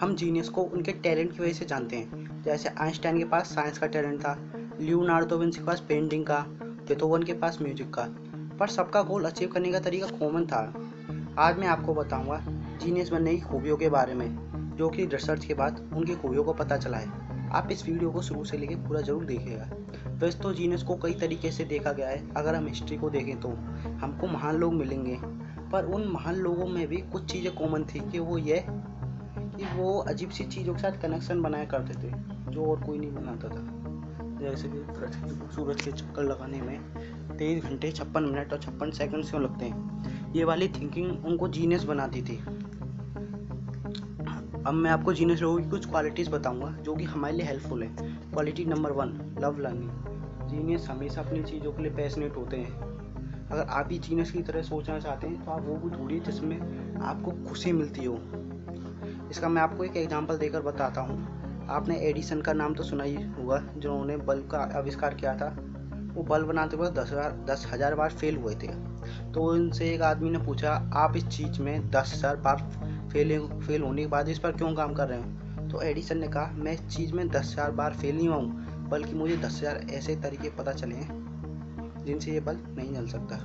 हम जीनियस को उनके टैलेंट की वजह से जानते हैं। जैसे आइंस्टाइन के पास साइंस का टैलेंट था लियोनार्डो विंस के पास पेंटिंग का बेथोवन के पास म्यूज़िक का। पर सबका गोल अचीव करने का तरीका कॉमन था। आज मैं आपको बताऊँगा जीनियस बनने की खूबियों के बारे में, जो कि रिसर्च के बाद उनकी खूबियों को पता चला है। आप इस वीडियो को शुरू से लेकर पूरा ज़रूर देखिएगा। वैसे तो जीनियस को कई तरीके से देखा गया है। अगर हम हिस्ट्री को देखें तो हमको महान लोग मिलेंगे। पर उन महान लोगों में भी कुछ चीज़ें कॉमन थी कि वो ये कि वो अजीब सी चीज़ों के साथ कनेक्शन बनाया करते थे, जो और कोई नहीं बनाता था। जैसे कि सूरज के चक्कर लगाने में तेईस घंटे, छप्पन मिनट और छप्पन सेकंड क्यों लगते हैं। ये वाली थिंकिंग उनको जीनियस बनाती थी। अब मैं आपको जीनियस लोगों की कुछ क्वालिटीज़ बताऊँगा, जो कि हमारे लिए हेल्पफुल है। Quality number one love learning genius हमेशा अपनी चीज़ों के लिए पैशनेट होते हैं। अगर आप भी जीनियस की तरह सोचना चाहते हैं तो आप वो भी ढूंढिए जिसमें आपको खुशी मिलती हो। इसका मैं आपको एक एग्जांपल देकर बताता हूँ। आपने एडिसन का नाम तो सुना ही होगा, जिन्होंने बल्ब का आविष्कार किया था। वो बल्ब बनाते वक्त दस हज़ार दस हज़ार बार फेल हुए थे। तो उनसे एक आदमी ने पूछा, आप इस चीज़ में दस हज़ार बार फेल फेल होने के बाद इस पर क्यों काम कर रहे हैं? तो एडिसन ने कहा, मैं इस चीज़ में दस हज़ार बार फेल नहीं हुआ हूँ, बल्कि मुझे दस हज़ार ऐसे तरीके पता चले हैं, जिनसे ये बल्ब नहीं जल सकता।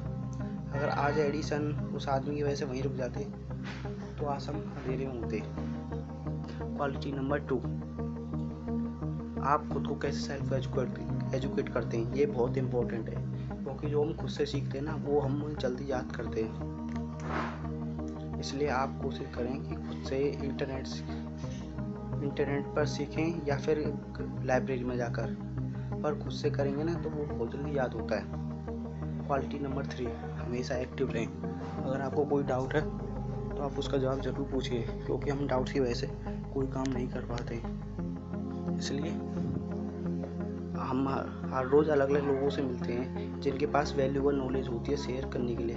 अगर आज एडिसन उस आदमी की वजह से वहीं रुक जाते तो अंधेरे होते क्वालिटी नंबर टू आप खुद को कैसे सेल्फ एजुकेट एजुकेट करते हैं? ये बहुत इम्पोर्टेंट है, क्योंकि जो हम खुद से सीखते हैं ना, वो हम जल्दी याद करते हैं। इसलिए आप कोशिश करें कि खुद से इंटरनेट इंटरनेट पर सीखें या फिर लाइब्रेरी में जाकर। पर खुद से करेंगे ना तो वो बहुत जल्दी याद होता है। क्वालिटी नंबर थ्री हमेशा एक्टिव रहें। अगर आपको कोई डाउट है तो आप उसका जवाब ज़रूर पूछिए क्योंकि हम डाउट्स की वजह से कोई काम नहीं कर पाते। इसलिए हम हर रोज़ अलग अलग लोगों से मिलते हैं जिनके पास वैल्यूबल नॉलेज होती है शेयर करने के लिए।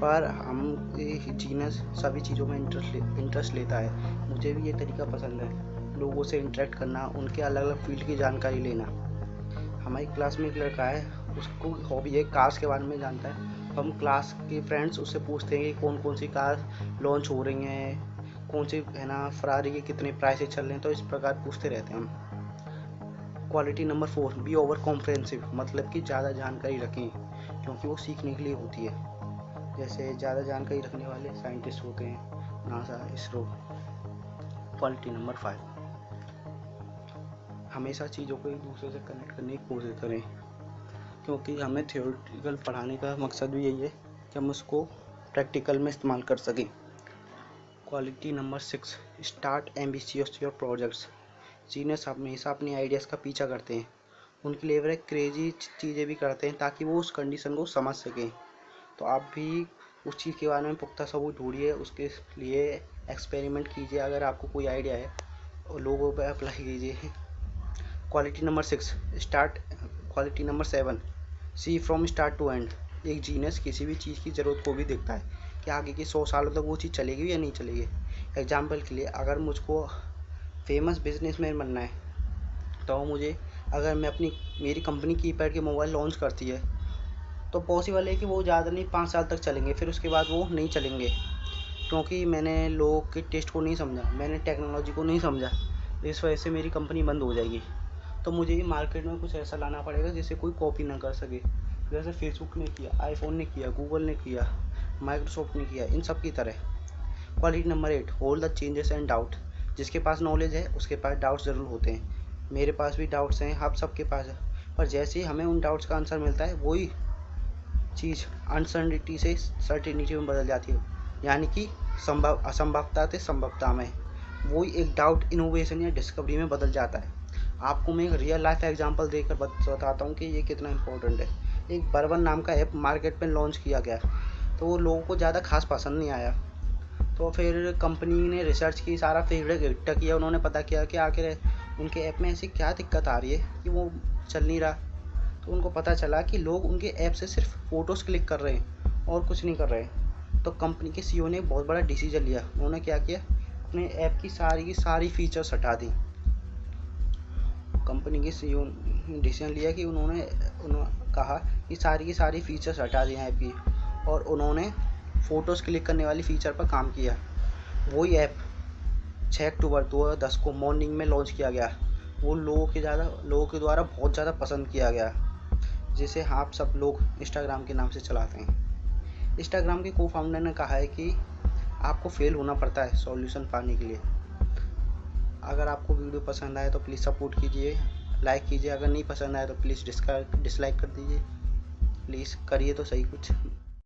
पर हम जीनस सभी चीज़ों में इंटरेस्ट ले, इंटरेस्ट लेता है। मुझे भी ये तरीका पसंद है लोगों से इंटरेक्ट करना उनके अलग अलग फ़ील्ड की जानकारी लेना। हमारी क्लास में एक लड़का है उसको हॉबी है कार्स के बारे में जानता है। हम क्लास के फ्रेंड्स उससे पूछते हैं कि कौन कौन सी कार लॉन्च हो रही हैं, कौन सी, है ना फरारी के कितने प्राइसेस चल रहे हैं तो इस प्रकार पूछते रहते हैं हम। Quality number four be over comprehensive मतलब कि ज़्यादा जानकारी रखें, क्योंकि वो सीखने के लिए होती है। जैसे ज़्यादा जानकारी रखने वाले साइंटिस्ट होते हैं NASA ISRO quality number five हमेशा चीज़ों को एक दूसरे से कनेक्ट करने की कोशिश करें। क्योंकि हमें थियोरिटिकल पढ़ाने का मकसद भी यही है कि हम उसको प्रैक्टिकल में इस्तेमाल कर सकें। Quality number six start ambitious your projects genius हमेशा अपने आइडियाज़ का पीछा करते हैं। उनके लिए वे क्रेजी चीज़ें भी करते हैं ताकि वो उस कंडीशन को समझ सकें। तो आप भी उस चीज़ के बारे में पुख्ता सबूत ढूंढिए, उसके लिए एक्सपेरिमेंट कीजिए, अगर आपको कोई आइडिया है, और लोगों पर अप्लाई कीजिए। Quality number six start quality number seven see from start to end एक जीनियस किसी भी चीज़ की ज़रूरत को भी देखता है कि आगे की सौ सालों तक वो चीज़ चलेगी या नहीं चलेगी। एग्ज़ाम्पल के लिए अगर मुझको फ़ेमस बिजनेसमैन बनना है तो मुझे अगर मैं अपनी, मेरी कंपनी की पैड के मोबाइल लॉन्च करती है तो पॉसिबल है कि वो ज़्यादा नहीं, पाँच साल तक चलेंगे, फिर उसके बाद वो नहीं चलेंगे। क्योंकि मैंने लोगों के टेस्ट को नहीं समझा, मैंने टेक्नोलॉजी को नहीं समझा, इस वजह से मेरी कंपनी बंद हो जाएगी। तो मुझे भी मार्केट में कुछ ऐसा लाना पड़ेगा जिसे कोई कॉपी ना कर सके। जैसे फेसबुक ने किया आईफोन ने किया गूगल ने किया माइक्रोसॉफ्ट ने किया, इन सब की तरह। Quality number eight whole the changes and doubt जिसके पास नॉलेज है, उसके पास डाउट्स ज़रूर होते हैं। मेरे पास भी डाउट्स हैं, आप सबके पास है। पर जैसे ही हमें उन डाउट्स का आंसर मिलता है, वही चीज़ अनसर्टिनिटी से सर्टिनिटी में बदल जाती है। यानी कि संभव, असंभवता से संभवता में। वही एक डाउट इनोवेशन या डिस्कवरी में बदल जाता है। आपको मैं एक रियल लाइफ एग्जांपल देकर बताता हूँ कि ये कितना इंपॉर्टेंट है। एक बर्बन नाम का ऐप मार्केट में लॉन्च किया गया। तो वो लोगों को ज़्यादा खास पसंद नहीं आया। तो फिर कंपनी ने रिसर्च की, सारा फीडबैक इकट्ठा किया। उन्होंने पता किया कि आखिर उनके ऐप में ऐसी क्या दिक्कत आ रही है कि वो चल नहीं रहा। तो उनको पता चला कि लोग उनके ऐप से सिर्फ़ फ़ोटोज़ क्लिक कर रहे हैं और कुछ नहीं कर रहे। हैं तो कंपनी के सी ने बहुत बड़ा डिसीज़न लिया। उन्होंने क्या किया? अपने ऐप की सारी की सारी फीचर्स हटा दी। कंपनी के सी डिसीज़न लिया कि उन्होंने उन्होंने कहा कि सारी की सारी फीचर्स हटा दिए ऐप की। और उन्होंने फ़ोटोज़ क्लिक करने वाली फ़ीचर पर काम किया। वही ऐप छः अक्टूबर दो हज़ार दस को मॉर्निंग में लॉन्च किया गया। वो लोगों के ज़्यादा, लोगों के द्वारा बहुत ज़्यादा पसंद किया गया, जिसे आप सब लोग इंस्टाग्राम के नाम से चलाते हैं। इंस्टाग्राम के को फाउंडर ने कहा है कि आपको फेल होना पड़ता है सॉल्यूशन पाने के लिए। अगर आपको वीडियो पसंद आए तो प्लीज़ सपोर्ट कीजिए लाइक कीजिए, अगर नहीं पसंद आए तो प्लीज़ डिसलाइक कर दीजिए। प्लीज़ करिए तो सही कुछ।